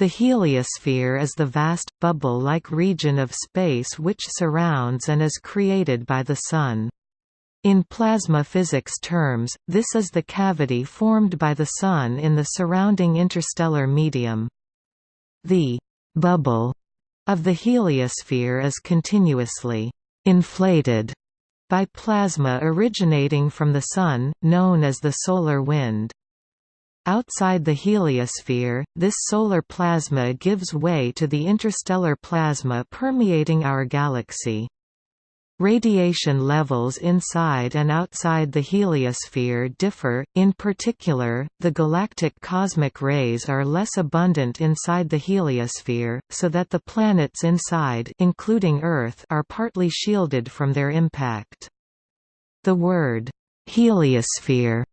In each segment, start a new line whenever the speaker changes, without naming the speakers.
The heliosphere is the vast, bubble-like region of space which surrounds and is created by the Sun. In plasma physics terms, this is the cavity formed by the Sun in the surrounding interstellar medium. The «bubble» of the heliosphere is continuously «inflated» by plasma originating from the Sun, known as the solar wind. Outside the heliosphere, this solar plasma gives way to the interstellar plasma permeating our galaxy. Radiation levels inside and outside the heliosphere differ, in particular, the galactic cosmic rays are less abundant inside the heliosphere, so that the planets inside including Earth are partly shielded from their impact. The word, heliosphere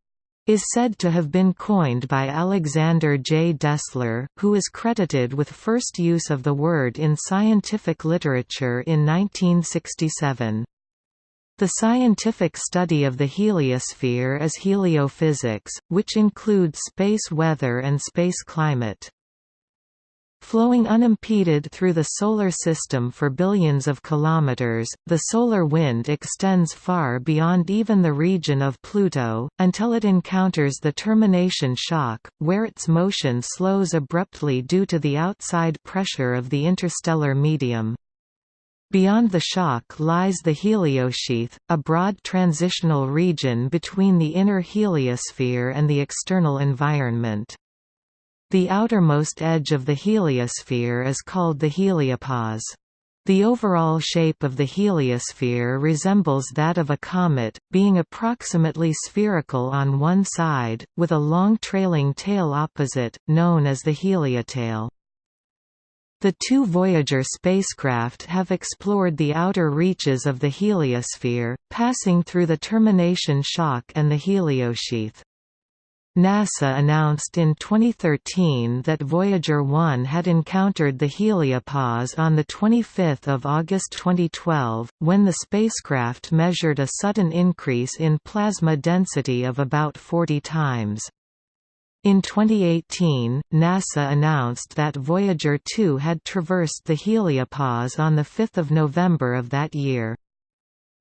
is said to have been coined by Alexander J. Dessler, who is credited with first use of the word in scientific literature in 1967. The scientific study of the heliosphere is heliophysics, which includes space weather and space climate. Flowing unimpeded through the Solar System for billions of kilometers, the solar wind extends far beyond even the region of Pluto, until it encounters the termination shock, where its motion slows abruptly due to the outside pressure of the interstellar medium. Beyond the shock lies the heliosheath, a broad transitional region between the inner heliosphere and the external environment. The outermost edge of the heliosphere is called the heliopause. The overall shape of the heliosphere resembles that of a comet, being approximately spherical on one side, with a long trailing tail opposite, known as the heliotail. The two Voyager spacecraft have explored the outer reaches of the heliosphere, passing through the termination shock and the heliosheath. NASA announced in 2013 that Voyager 1 had encountered the heliopause on 25 August 2012, when the spacecraft measured a sudden increase in plasma density of about 40 times. In 2018, NASA announced that Voyager 2 had traversed the heliopause on 5 November of that year.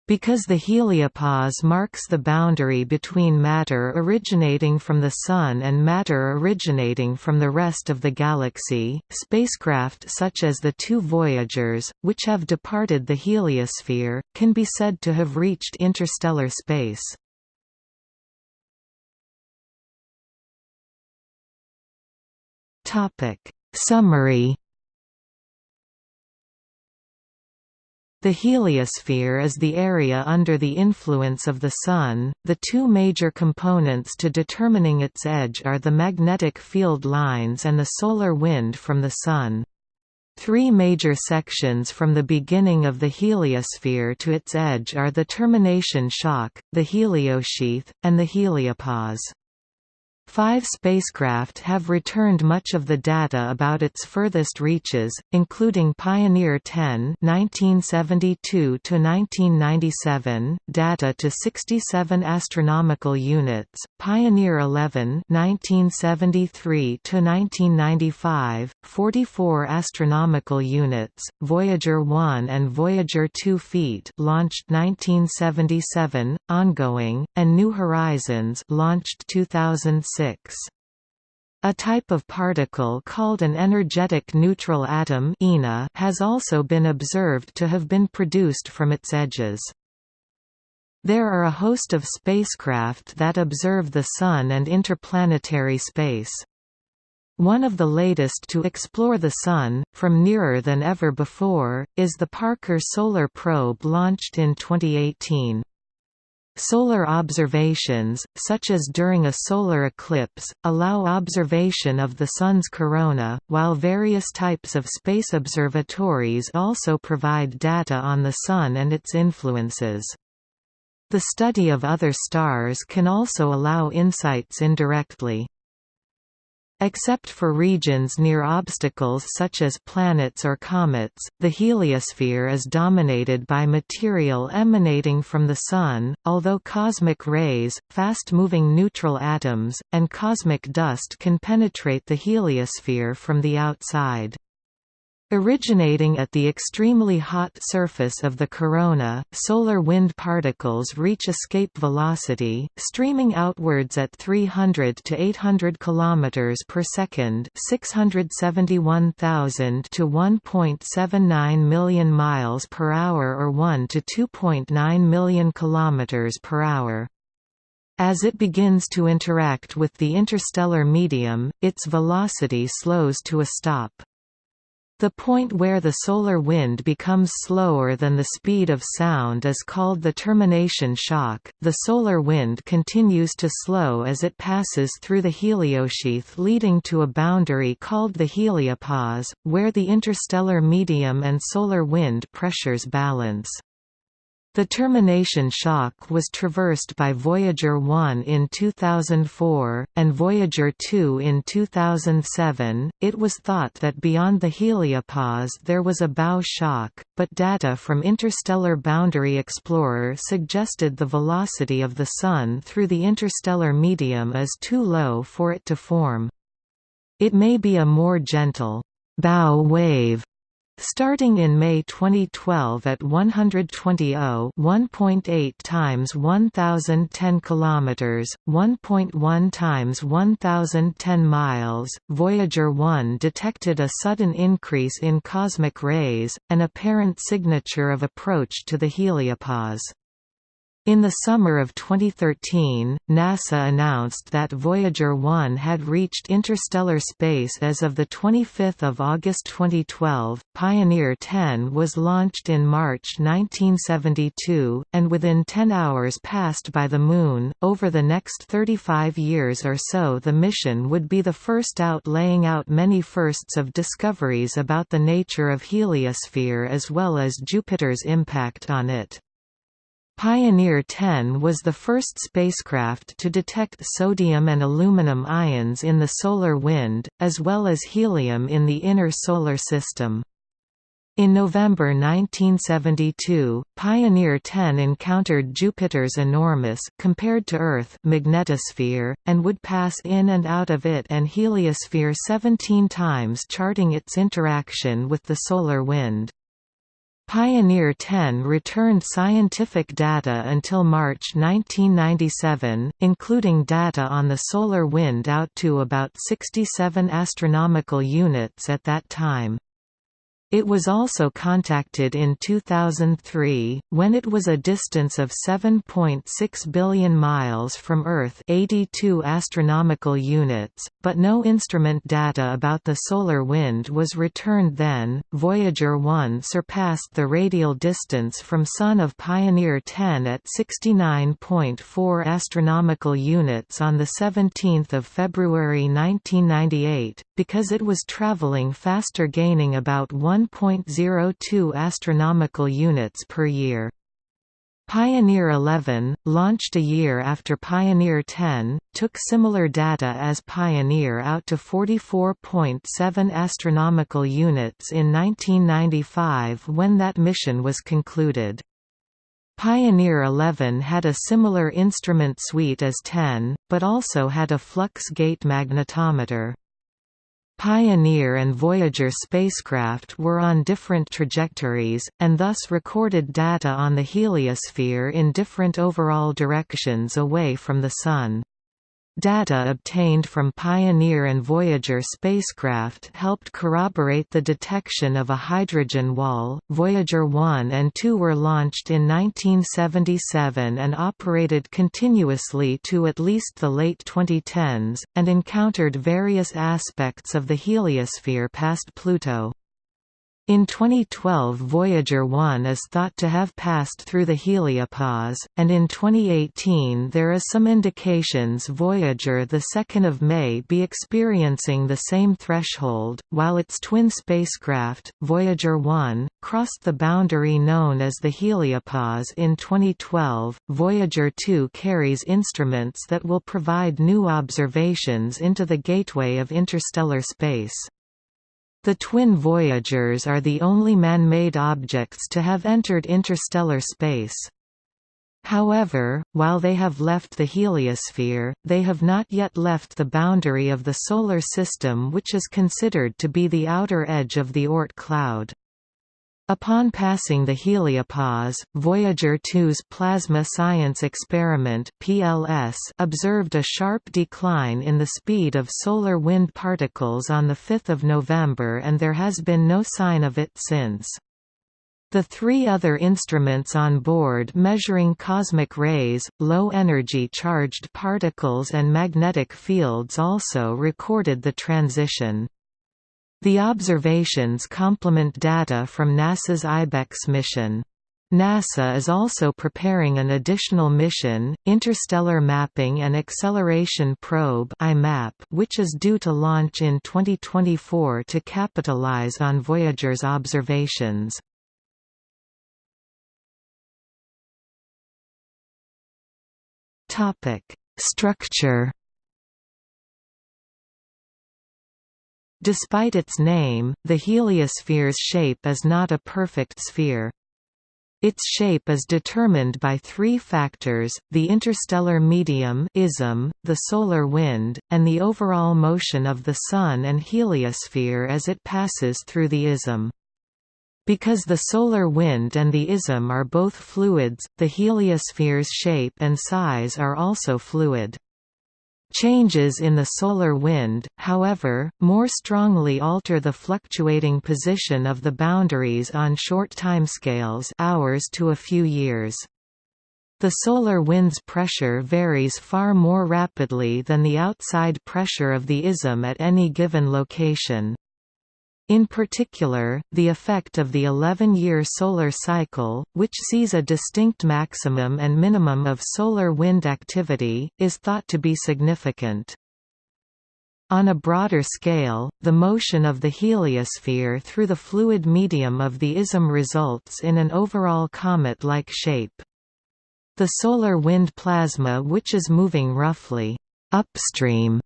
Because the heliopause marks the boundary between matter originating from the Sun and matter originating from the rest of the galaxy, spacecraft such as the two Voyagers, which have departed the heliosphere, can be said to have reached interstellar space. Summary The heliosphere is the area under the influence of the Sun. The two major components to determining its edge are the magnetic field lines and the solar wind from the Sun. Three major sections from the beginning of the heliosphere to its edge are the termination shock, the heliosheath, and the heliopause. Five spacecraft have returned much of the data about its furthest reaches, including Pioneer 10 (1972–1997), data to 67 astronomical units; Pioneer 11 (1973–1995), 44 astronomical units; Voyager 1 and Voyager 2 feet, launched 1977, ongoing, and New Horizons, launched 2006. A type of particle called an energetic neutral atom has also been observed to have been produced from its edges. There are a host of spacecraft that observe the Sun and interplanetary space. One of the latest to explore the Sun, from nearer than ever before, is the Parker Solar Probe launched in 2018. Solar observations, such as during a solar eclipse, allow observation of the Sun's corona, while various types of space observatories also provide data on the Sun and its influences. The study of other stars can also allow insights indirectly. Except for regions near obstacles such as planets or comets, the heliosphere is dominated by material emanating from the Sun, although cosmic rays, fast-moving neutral atoms, and cosmic dust can penetrate the heliosphere from the outside. Originating at the extremely hot surface of the corona, solar wind particles reach escape velocity, streaming outwards at 300 to 800 km per second, 671,000 to 1.79 million miles per hour or 1 to 2.9 million km per hour. As it begins to interact with the interstellar medium, its velocity slows to a stop. The point where the solar wind becomes slower than the speed of sound is called the termination shock. The solar wind continues to slow as it passes through the heliosheath, leading to a boundary called the heliopause, where the interstellar medium and solar wind pressures balance. The termination shock was traversed by Voyager 1 in 2004, and Voyager 2 in 2007. It was thought that beyond the heliopause there was a bow shock, but data from Interstellar Boundary Explorer suggested the velocity of the Sun through the interstellar medium is too low for it to form. It may be a more gentle bow wave Starting in May 2012 at 120 1.8 times 1010 kilometers, 1.1 times 1010 miles, Voyager 1 detected a sudden increase in cosmic rays, an apparent signature of approach to the heliopause. In the summer of 2013, NASA announced that Voyager 1 had reached interstellar space as of 25 August 2012. Pioneer 10 was launched in March 1972, and within 10 hours passed by the Moon. Over the next 35 years or so, the mission would be the first out, laying out many firsts of discoveries about the nature of heliosphere as well as Jupiter's impact on it. Pioneer 10 was the first spacecraft to detect sodium and aluminum ions in the solar wind, as well as helium in the inner solar system. In November 1972, Pioneer 10 encountered Jupiter's enormous compared to Earth magnetosphere, and would pass in and out of it and heliosphere 17 times charting its interaction with the solar wind. Pioneer 10 returned scientific data until March 1997, including data on the solar wind out to about 67 astronomical units at that time. It was also contacted in 2003, when it was a distance of 7.6 billion miles from Earth 82 astronomical units, but no instrument data about the solar wind was returned then. Voyager 1 surpassed the radial distance from Sun of Pioneer 10 at 69.4 astronomical units on the 17th of February 1998, because it was traveling faster gaining about 1 1.02 astronomical units per year. Pioneer 11, launched a year after Pioneer 10, took similar data as Pioneer out to 44.7 astronomical units in 1995 when that mission was concluded. Pioneer 11 had a similar instrument suite as 10, but also had a flux gate magnetometer. Pioneer and Voyager spacecraft were on different trajectories, and thus recorded data on the heliosphere in different overall directions away from the Sun. Data obtained from Pioneer and Voyager spacecraft helped corroborate the detection of a hydrogen wall. Voyager 1 and 2 were launched in 1977 and operated continuously to at least the late 2010s, and encountered various aspects of the heliosphere past Pluto. In 2012 Voyager 1 is thought to have passed through the heliopause, and in 2018 there is some indications Voyager 2 may be experiencing the same threshold, while its twin spacecraft, Voyager 1, crossed the boundary known as the heliopause in 2012. Voyager 2 carries instruments that will provide new observations into the gateway of interstellar space. The twin Voyagers are the only man-made objects to have entered interstellar space. However, while they have left the heliosphere, they have not yet left the boundary of the Solar System which is considered to be the outer edge of the Oort cloud. Upon passing the heliopause, Voyager 2's Plasma Science Experiment (PLS) observed a sharp decline in the speed of solar wind particles on the 5th of November and there has been no sign of it since. The three other instruments on board measuring cosmic rays, low-energy charged particles and magnetic fields also recorded the transition. The observations complement data from NASA's IBEX mission. NASA is also preparing an additional mission, Interstellar Mapping and Acceleration Probe which is due to launch in 2024 to capitalize on Voyager's observations. Structure Despite its name, the heliosphere's shape is not a perfect sphere. Its shape is determined by three factors, the interstellar medium ism, the solar wind, and the overall motion of the Sun and heliosphere as it passes through the ism. Because the solar wind and the ism are both fluids, the heliosphere's shape and size are also fluid. Changes in the solar wind, however, more strongly alter the fluctuating position of the boundaries on short timescales hours to a few years. The solar wind's pressure varies far more rapidly than the outside pressure of the ism at any given location. In particular, the effect of the 11-year solar cycle, which sees a distinct maximum and minimum of solar wind activity, is thought to be significant. On a broader scale, the motion of the heliosphere through the fluid medium of the ism results in an overall comet-like shape. The solar wind plasma which is moving roughly upstream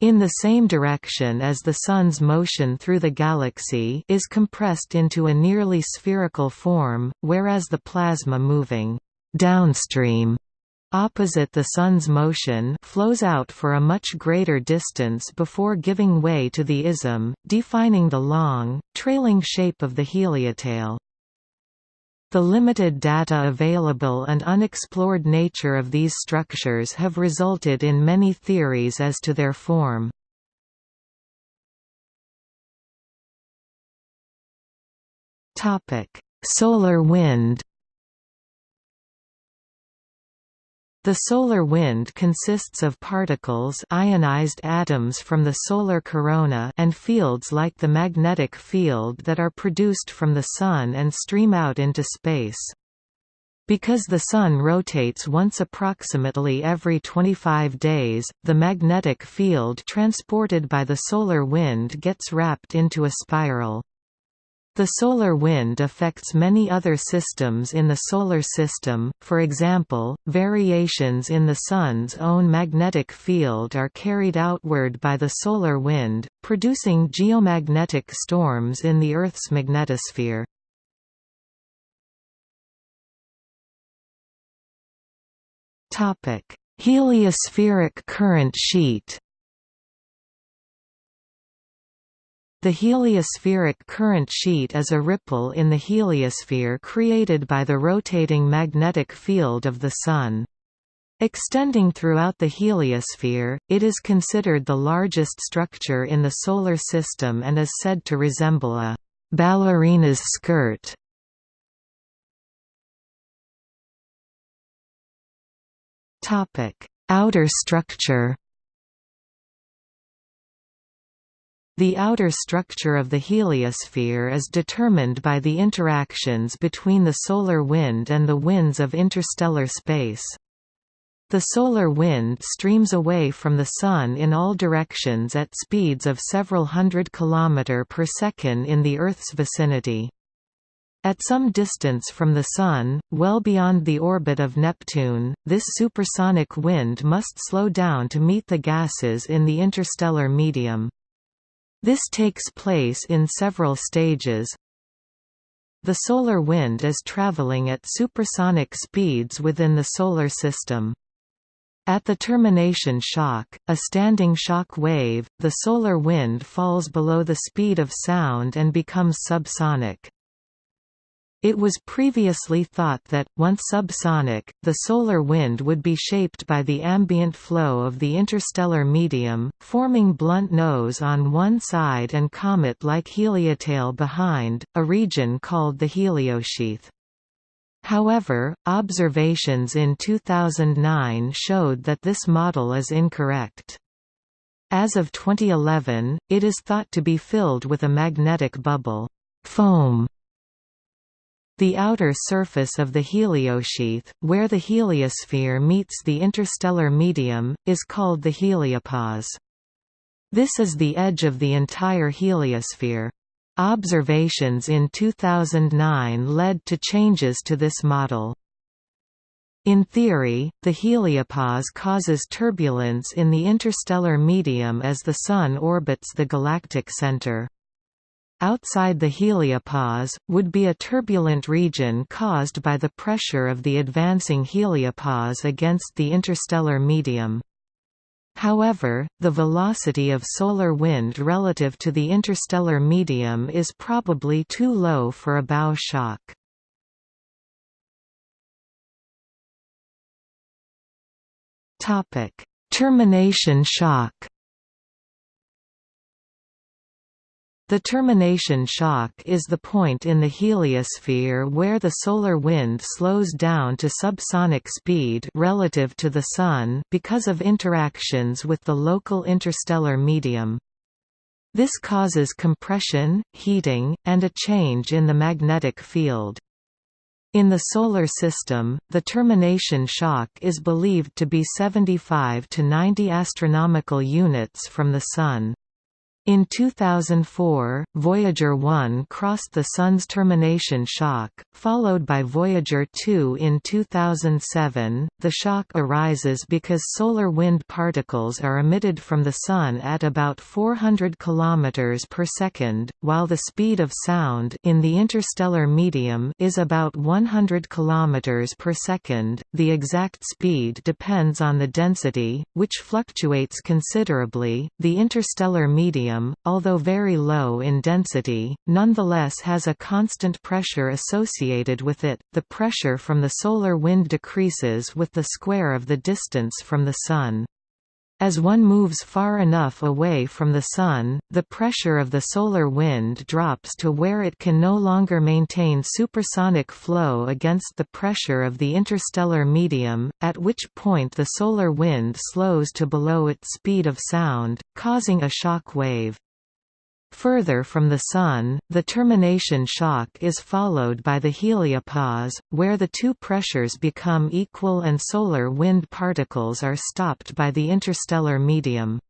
in the same direction as the Sun's motion through the galaxy is compressed into a nearly spherical form, whereas the plasma moving downstream opposite the Sun's motion flows out for a much greater distance before giving way to the ism, defining the long, trailing shape of the heliotail. The limited data available and unexplored nature of these structures have resulted in many theories as to their form. Solar wind The solar wind consists of particles ionized atoms from the solar corona and fields like the magnetic field that are produced from the Sun and stream out into space. Because the Sun rotates once approximately every 25 days, the magnetic field transported by the solar wind gets wrapped into a spiral. The solar wind affects many other systems in the Solar System, for example, variations in the Sun's own magnetic field are carried outward by the solar wind, producing geomagnetic storms in the Earth's magnetosphere. Heliospheric current sheet The heliospheric current sheet is a ripple in the heliosphere created by the rotating magnetic field of the Sun. Extending throughout the heliosphere, it is considered the largest structure in the Solar System and is said to resemble a ballerina's skirt. Outer structure The outer structure of the heliosphere is determined by the interactions between the solar wind and the winds of interstellar space. The solar wind streams away from the Sun in all directions at speeds of several hundred km per second in the Earth's vicinity. At some distance from the Sun, well beyond the orbit of Neptune, this supersonic wind must slow down to meet the gases in the interstellar medium. This takes place in several stages. The solar wind is traveling at supersonic speeds within the Solar System. At the termination shock, a standing shock wave, the solar wind falls below the speed of sound and becomes subsonic. It was previously thought that, once subsonic, the solar wind would be shaped by the ambient flow of the interstellar medium, forming blunt nose on one side and comet-like heliotail behind, a region called the heliosheath. However, observations in 2009 showed that this model is incorrect. As of 2011, it is thought to be filled with a magnetic bubble foam the outer surface of the heliosheath, where the heliosphere meets the interstellar medium, is called the heliopause. This is the edge of the entire heliosphere. Observations in 2009 led to changes to this model. In theory, the heliopause causes turbulence in the interstellar medium as the Sun orbits the galactic center. Outside the heliopause, would be a turbulent region caused by the pressure of the advancing heliopause against the interstellar medium. However, the velocity of solar wind relative to the interstellar medium is probably too low for a bow shock. Termination shock The termination shock is the point in the heliosphere where the solar wind slows down to subsonic speed relative to the Sun because of interactions with the local interstellar medium. This causes compression, heating, and a change in the magnetic field. In the Solar System, the termination shock is believed to be 75 to 90 astronomical units from the Sun. In 2004, Voyager 1 crossed the Sun's termination shock, followed by Voyager 2 in 2007. The shock arises because solar wind particles are emitted from the Sun at about 400 km per second, while the speed of sound in the interstellar medium is about 100 km per second. The exact speed depends on the density, which fluctuates considerably. The interstellar medium medium, although very low in density, nonetheless has a constant pressure associated with it. The pressure from the solar wind decreases with the square of the distance from the Sun. As one moves far enough away from the Sun, the pressure of the solar wind drops to where it can no longer maintain supersonic flow against the pressure of the interstellar medium, at which point the solar wind slows to below its speed of sound, causing a shock wave. Further from the Sun, the termination shock is followed by the heliopause, where the two pressures become equal and solar wind particles are stopped by the interstellar medium.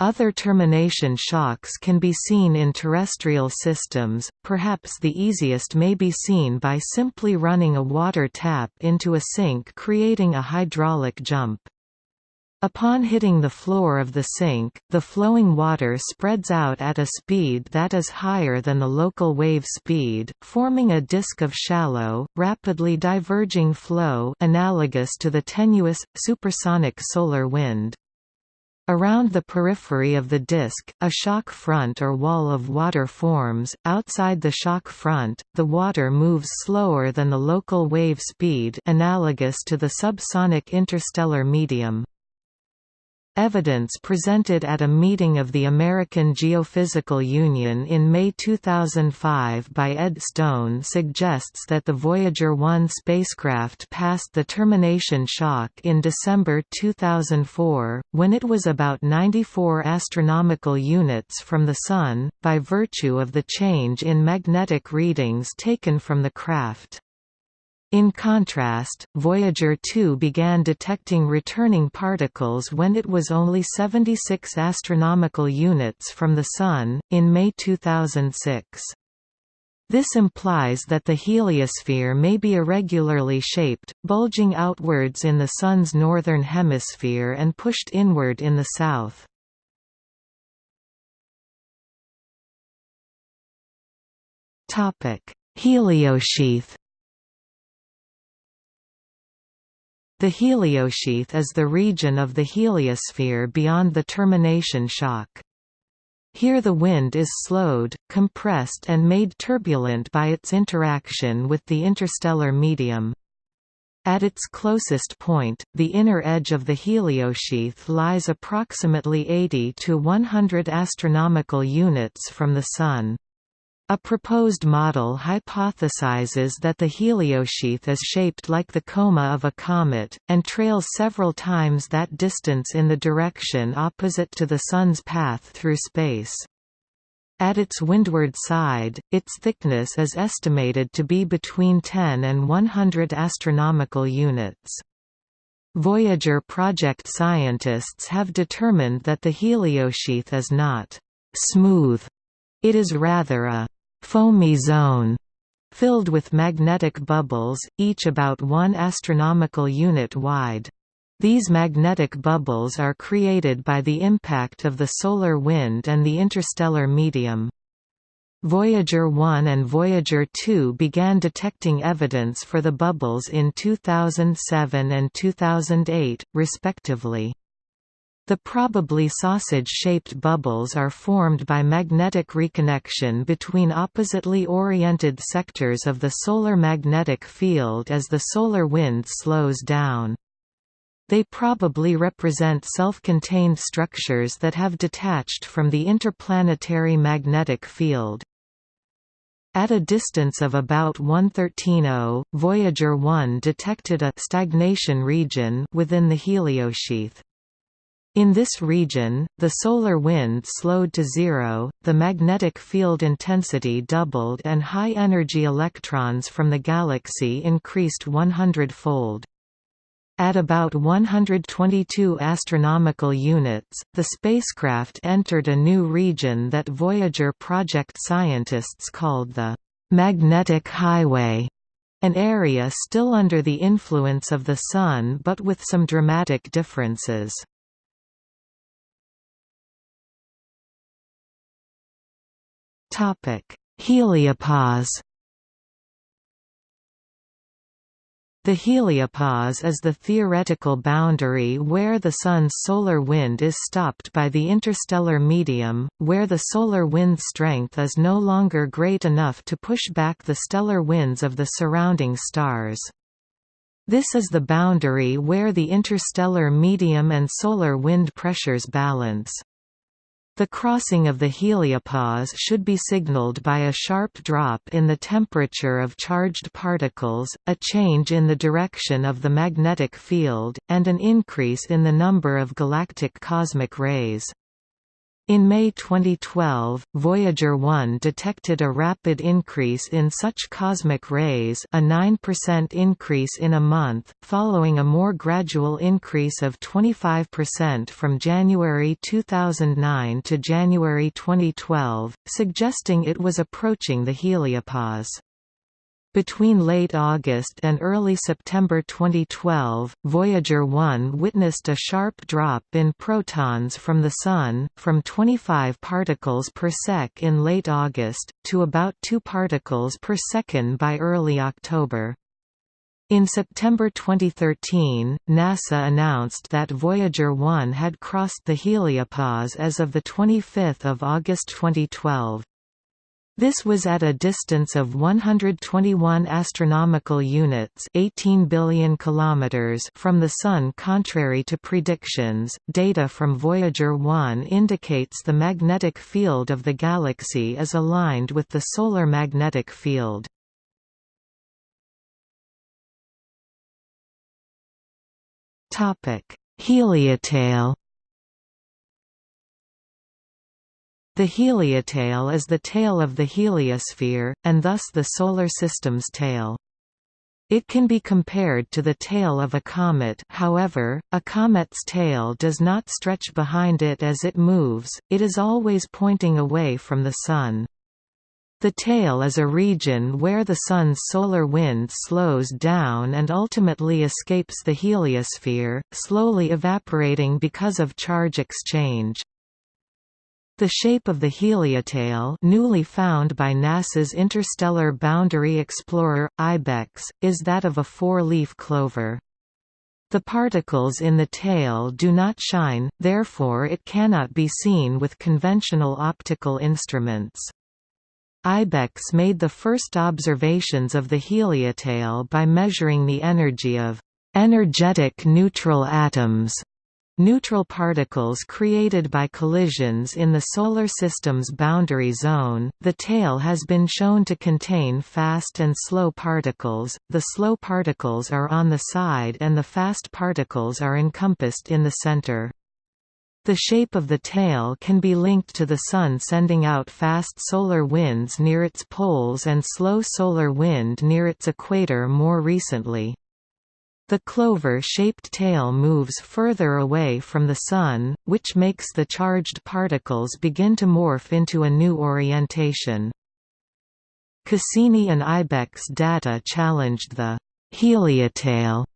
Other termination shocks can be seen in terrestrial systems, perhaps the easiest may be seen by simply running a water tap into a sink creating a hydraulic jump. Upon hitting the floor of the sink, the flowing water spreads out at a speed that is higher than the local wave speed, forming a disk of shallow, rapidly diverging flow analogous to the tenuous, supersonic solar wind. Around the periphery of the disk, a shock front or wall of water forms. Outside the shock front, the water moves slower than the local wave speed analogous to the subsonic interstellar medium. Evidence presented at a meeting of the American Geophysical Union in May 2005 by Ed Stone suggests that the Voyager 1 spacecraft passed the termination shock in December 2004, when it was about 94 astronomical units from the Sun, by virtue of the change in magnetic readings taken from the craft. In contrast, Voyager 2 began detecting returning particles when it was only 76 astronomical units from the Sun, in May 2006. This implies that the heliosphere may be irregularly shaped, bulging outwards in the Sun's northern hemisphere and pushed inward in the south. Topic: Heliosheath The heliosheath is the region of the heliosphere beyond the termination shock. Here the wind is slowed, compressed and made turbulent by its interaction with the interstellar medium. At its closest point, the inner edge of the heliosheath lies approximately 80 to 100 astronomical units from the Sun. A proposed model hypothesizes that the heliosheath is shaped like the coma of a comet, and trails several times that distance in the direction opposite to the Sun's path through space. At its windward side, its thickness is estimated to be between 10 and 100 astronomical units. Voyager project scientists have determined that the heliosheath is not «smooth», it is rather a foamy zone filled with magnetic bubbles, each about one astronomical unit wide. These magnetic bubbles are created by the impact of the solar wind and the interstellar medium. Voyager 1 and Voyager 2 began detecting evidence for the bubbles in 2007 and 2008, respectively. The probably sausage-shaped bubbles are formed by magnetic reconnection between oppositely oriented sectors of the solar magnetic field as the solar wind slows down. They probably represent self-contained structures that have detached from the interplanetary magnetic field. At a distance of about 113.0, Voyager 1 detected a stagnation region within the heliosheath. In this region, the solar wind slowed to zero, the magnetic field intensity doubled and high-energy electrons from the galaxy increased 100-fold. At about 122 astronomical units, the spacecraft entered a new region that Voyager project scientists called the «magnetic highway», an area still under the influence of the Sun but with some dramatic differences. Heliopause The heliopause is the theoretical boundary where the Sun's solar wind is stopped by the interstellar medium, where the solar wind strength is no longer great enough to push back the stellar winds of the surrounding stars. This is the boundary where the interstellar medium and solar wind pressures balance. The crossing of the heliopause should be signaled by a sharp drop in the temperature of charged particles, a change in the direction of the magnetic field, and an increase in the number of galactic cosmic rays. In May 2012, Voyager 1 detected a rapid increase in such cosmic rays a 9% increase in a month, following a more gradual increase of 25% from January 2009 to January 2012, suggesting it was approaching the heliopause. Between late August and early September 2012, Voyager 1 witnessed a sharp drop in protons from the Sun, from 25 particles per sec in late August, to about 2 particles per second by early October. In September 2013, NASA announced that Voyager 1 had crossed the heliopause as of 25 August 2012. This was at a distance of 121 astronomical units, 18 billion kilometers from the sun contrary to predictions. Data from Voyager 1 indicates the magnetic field of the galaxy is aligned with the solar magnetic field. Topic: Heliotail The heliotail is the tail of the heliosphere, and thus the Solar System's tail. It can be compared to the tail of a comet however, a comet's tail does not stretch behind it as it moves, it is always pointing away from the Sun. The tail is a region where the Sun's solar wind slows down and ultimately escapes the heliosphere, slowly evaporating because of charge exchange. The shape of the heliotail newly found by NASA's Interstellar Boundary Explorer, IBEX, is that of a four-leaf clover. The particles in the tail do not shine, therefore it cannot be seen with conventional optical instruments. IBEX made the first observations of the heliotail by measuring the energy of energetic neutral atoms Neutral particles created by collisions in the Solar System's boundary zone, the tail has been shown to contain fast and slow particles, the slow particles are on the side and the fast particles are encompassed in the center. The shape of the tail can be linked to the Sun sending out fast solar winds near its poles and slow solar wind near its equator more recently. The clover-shaped tail moves further away from the Sun, which makes the charged particles begin to morph into a new orientation. Cassini and Ibex data challenged the «heliotail»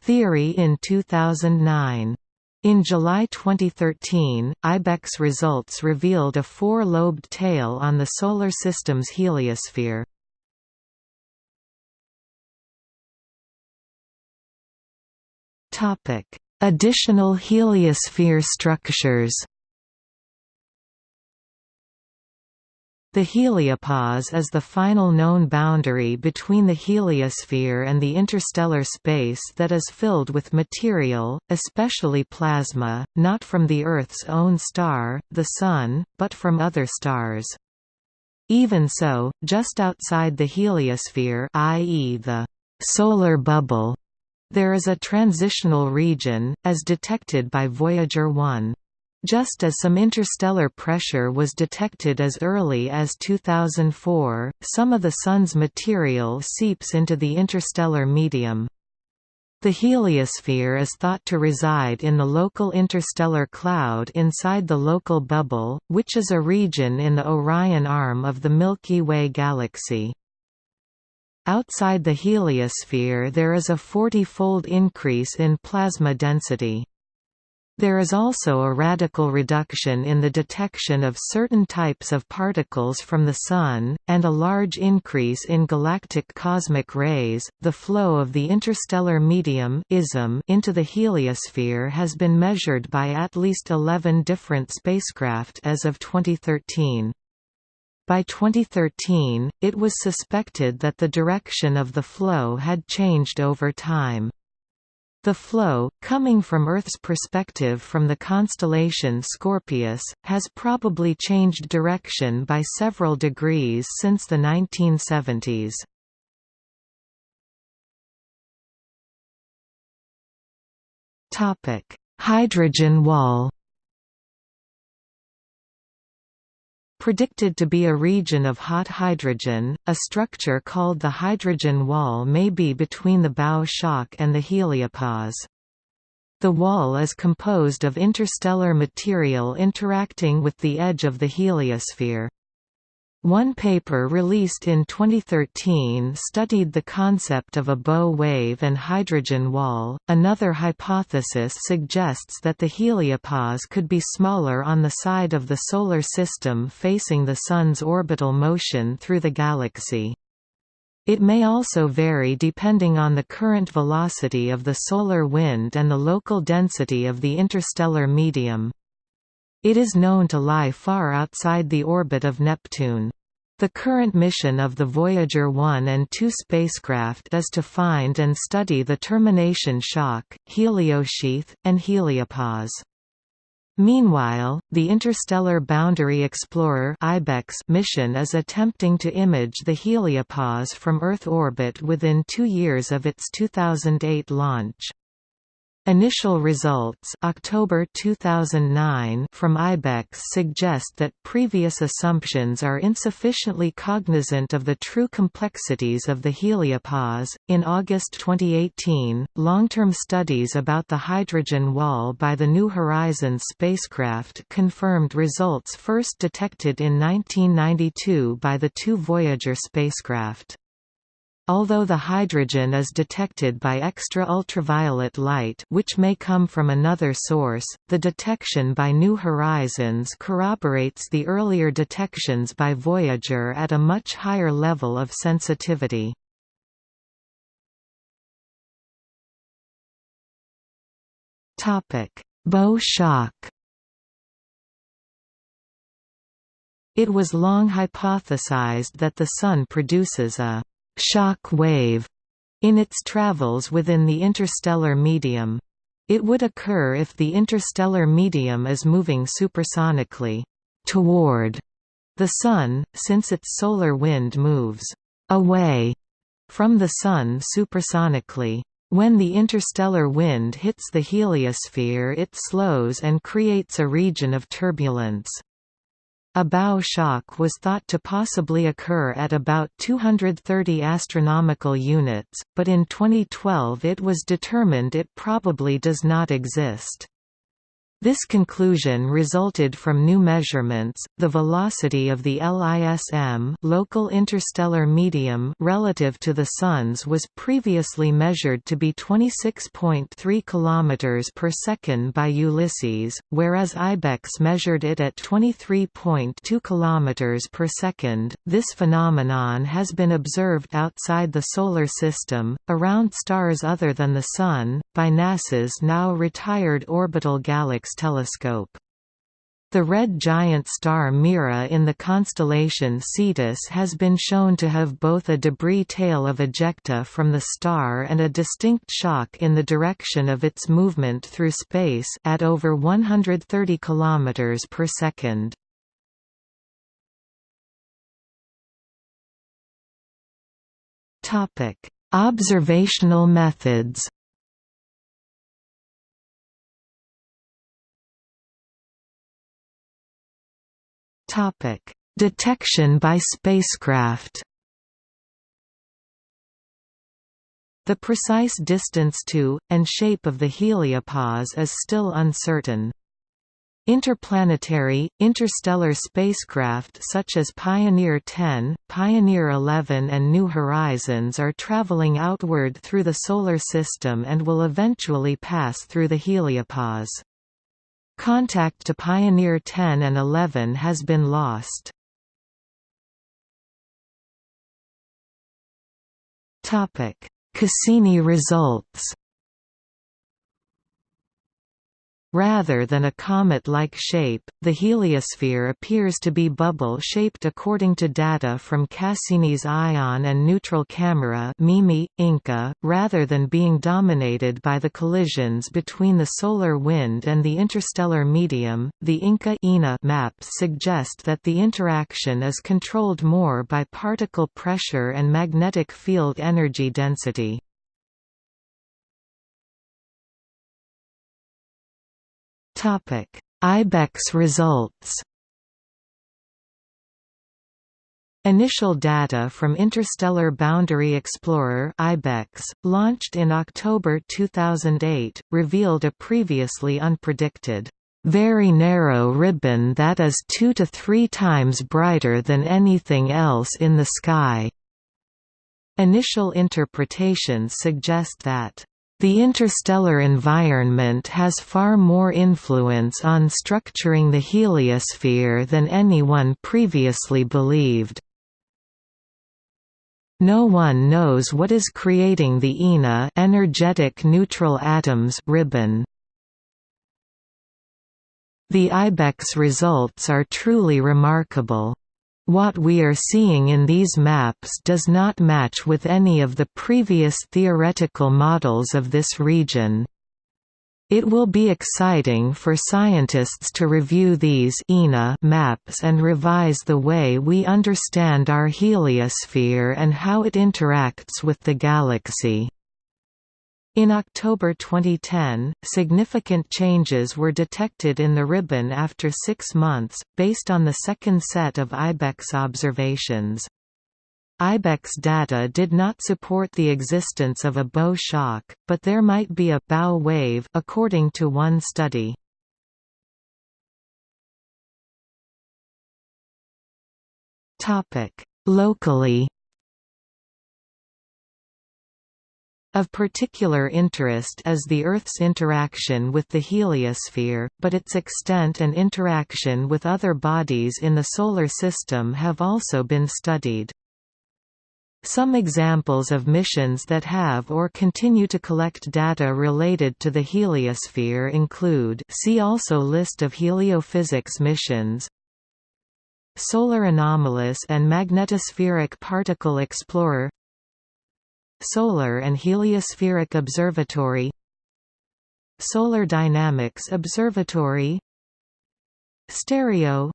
theory in 2009. In July 2013, IBEX results revealed a four-lobed tail on the Solar System's heliosphere. Additional heliosphere structures. The heliopause is the final known boundary between the heliosphere and the interstellar space that is filled with material, especially plasma, not from the Earth's own star, the Sun, but from other stars. Even so, just outside the heliosphere i.e. the solar bubble there is a transitional region, as detected by Voyager 1. Just as some interstellar pressure was detected as early as 2004, some of the Sun's material seeps into the interstellar medium. The heliosphere is thought to reside in the local interstellar cloud inside the local bubble, which is a region in the Orion arm of the Milky Way galaxy. Outside the heliosphere there is a 40-fold increase in plasma density. There is also a radical reduction in the detection of certain types of particles from the Sun, and a large increase in galactic cosmic rays. The flow of the interstellar medium into the heliosphere has been measured by at least 11 different spacecraft as of 2013. By 2013, it was suspected that the direction of the flow had changed over time. The flow, coming from Earth's perspective from the constellation Scorpius, has probably changed direction by several degrees since the 1970s. Hydrogen wall Predicted to be a region of hot hydrogen, a structure called the hydrogen wall may be between the bow shock and the heliopause. The wall is composed of interstellar material interacting with the edge of the heliosphere. One paper released in 2013 studied the concept of a bow wave and hydrogen wall. Another hypothesis suggests that the heliopause could be smaller on the side of the Solar System facing the Sun's orbital motion through the galaxy. It may also vary depending on the current velocity of the solar wind and the local density of the interstellar medium. It is known to lie far outside the orbit of Neptune. The current mission of the Voyager 1 and 2 spacecraft is to find and study the termination shock, heliosheath, and heliopause. Meanwhile, the Interstellar Boundary Explorer mission is attempting to image the heliopause from Earth orbit within two years of its 2008 launch. Initial results October 2009 from IBEX suggest that previous assumptions are insufficiently cognizant of the true complexities of the heliopause. In August 2018, long-term studies about the hydrogen wall by the New Horizons spacecraft confirmed results first detected in 1992 by the two Voyager spacecraft. Although the hydrogen is detected by extra-ultraviolet light which may come from another source, the detection by New Horizons corroborates the earlier detections by Voyager at a much higher level of sensitivity. Bow shock It was long hypothesized that the Sun produces a shock wave in its travels within the interstellar medium. It would occur if the interstellar medium is moving supersonically toward the Sun, since its solar wind moves away from the Sun supersonically. When the interstellar wind hits the heliosphere it slows and creates a region of turbulence. A bow shock was thought to possibly occur at about 230 astronomical units, but in 2012 it was determined it probably does not exist. This conclusion resulted from new measurements. The velocity of the LISM, local interstellar medium, relative to the sun's was previously measured to be 26.3 km per second by Ulysses, whereas IBEX measured it at 23.2 km per second. This phenomenon has been observed outside the solar system, around stars other than the sun, by NASA's now retired orbital GALEX telescope. The red giant star Mira in the constellation Cetus has been shown to have both a debris tail of ejecta from the star and a distinct shock in the direction of its movement through space at over 130 km per second. Observational methods Topic: Detection by spacecraft. The precise distance to, and shape of the heliopause is still uncertain. Interplanetary, interstellar spacecraft such as Pioneer 10, Pioneer 11 and New Horizons are traveling outward through the Solar System and will eventually pass through the heliopause. Contact to Pioneer 10 and 11 has been lost. Cassini results Rather than a comet-like shape, the heliosphere appears to be bubble-shaped according to data from Cassini's ion and neutral camera MIMI, INCA, rather than being dominated by the collisions between the solar wind and the interstellar medium. The INCA -ENA maps suggest that the interaction is controlled more by particle pressure and magnetic field energy density. Topic: IBEX results. Initial data from Interstellar Boundary Explorer (IBEX), launched in October 2008, revealed a previously unpredicted very narrow ribbon that is two to three times brighter than anything else in the sky. Initial interpretations suggest that the interstellar environment has far more influence on structuring the heliosphere than anyone previously believed. No one knows what is creating the ENA energetic neutral atoms ribbon. The IBEX results are truly remarkable. What we are seeing in these maps does not match with any of the previous theoretical models of this region. It will be exciting for scientists to review these maps and revise the way we understand our heliosphere and how it interacts with the galaxy. In October 2010, significant changes were detected in the ribbon after six months, based on the second set of IBEX observations. IBEX data did not support the existence of a bow shock, but there might be a bow wave according to one study. Locally Of particular interest is the Earth's interaction with the heliosphere, but its extent and interaction with other bodies in the Solar System have also been studied. Some examples of missions that have or continue to collect data related to the heliosphere include see also List of heliophysics missions Solar Anomalous and Magnetospheric Particle Explorer Solar and Heliospheric Observatory Solar Dynamics Observatory Stereo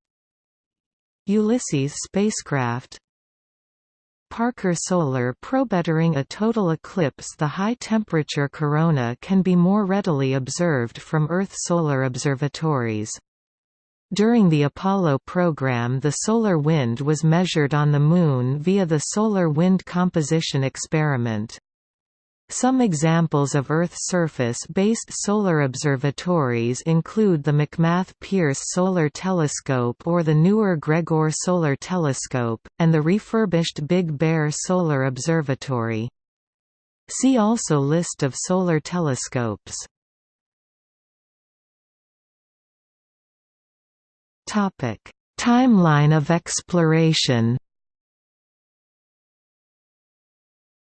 Ulysses spacecraft Parker Solar Probe during a total eclipse the high-temperature corona can be more readily observed from Earth solar observatories. During the Apollo program the solar wind was measured on the Moon via the Solar Wind Composition Experiment. Some examples of Earth surface-based solar observatories include the McMath Pierce Solar Telescope or the newer Gregor Solar Telescope, and the refurbished Big Bear Solar Observatory. See also List of solar telescopes Timeline of exploration.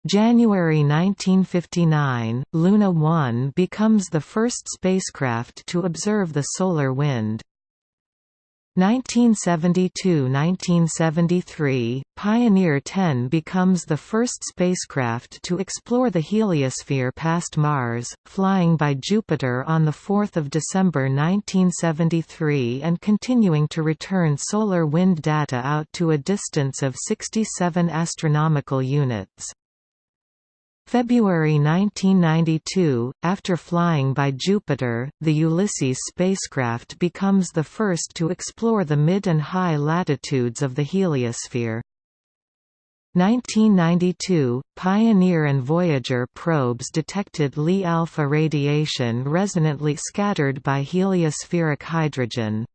January 1959, Luna 1 becomes the first spacecraft to observe the solar wind. 1972–1973, Pioneer 10 becomes the first spacecraft to explore the heliosphere past Mars, flying by Jupiter on 4 December 1973 and continuing to return solar wind data out to a distance of 67 astronomical units. February 1992, after flying by Jupiter, the Ulysses spacecraft becomes the first to explore the mid and high latitudes of the heliosphere. 1992, Pioneer and Voyager probes detected Li alpha radiation resonantly scattered by heliospheric hydrogen.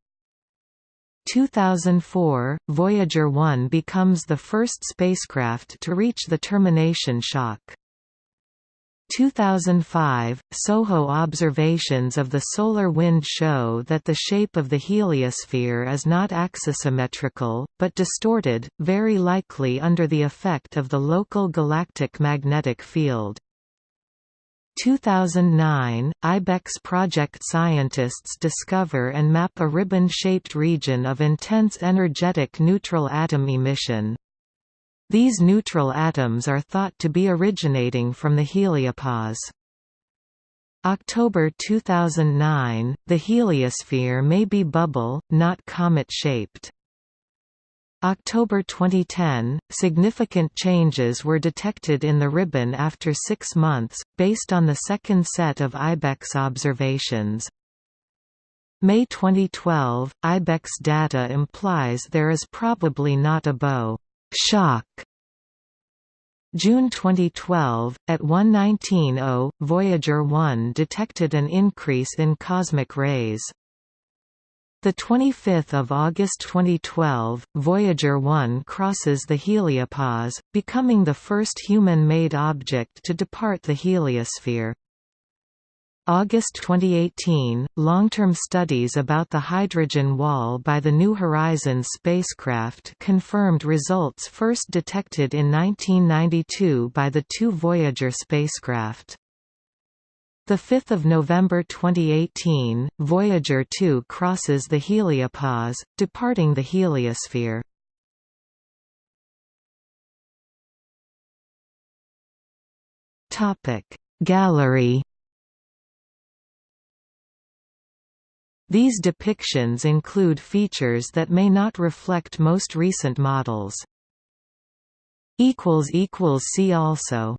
2004, Voyager 1 becomes the first spacecraft to reach the termination shock. 2005, SOHO observations of the solar wind show that the shape of the heliosphere is not axisymmetrical, but distorted, very likely under the effect of the local galactic magnetic field. 2009, IBEX project scientists discover and map a ribbon-shaped region of intense energetic neutral atom emission. These neutral atoms are thought to be originating from the heliopause. October 2009, the heliosphere may be bubble, not comet-shaped. October 2010, significant changes were detected in the ribbon after six months, based on the second set of IBEX observations. May 2012, IBEX data implies there is probably not a bow shock. June 2012, at 119.0, Voyager 1 detected an increase in cosmic rays. The 25th of August 2012, Voyager 1 crosses the heliopause, becoming the first human-made object to depart the heliosphere. August 2018, long-term studies about the hydrogen wall by the New Horizons spacecraft confirmed results first detected in 1992 by the two Voyager spacecraft. 5 November 2018, Voyager 2 crosses the heliopause, departing the heliosphere. Gallery These depictions include features that may not reflect most recent models. See also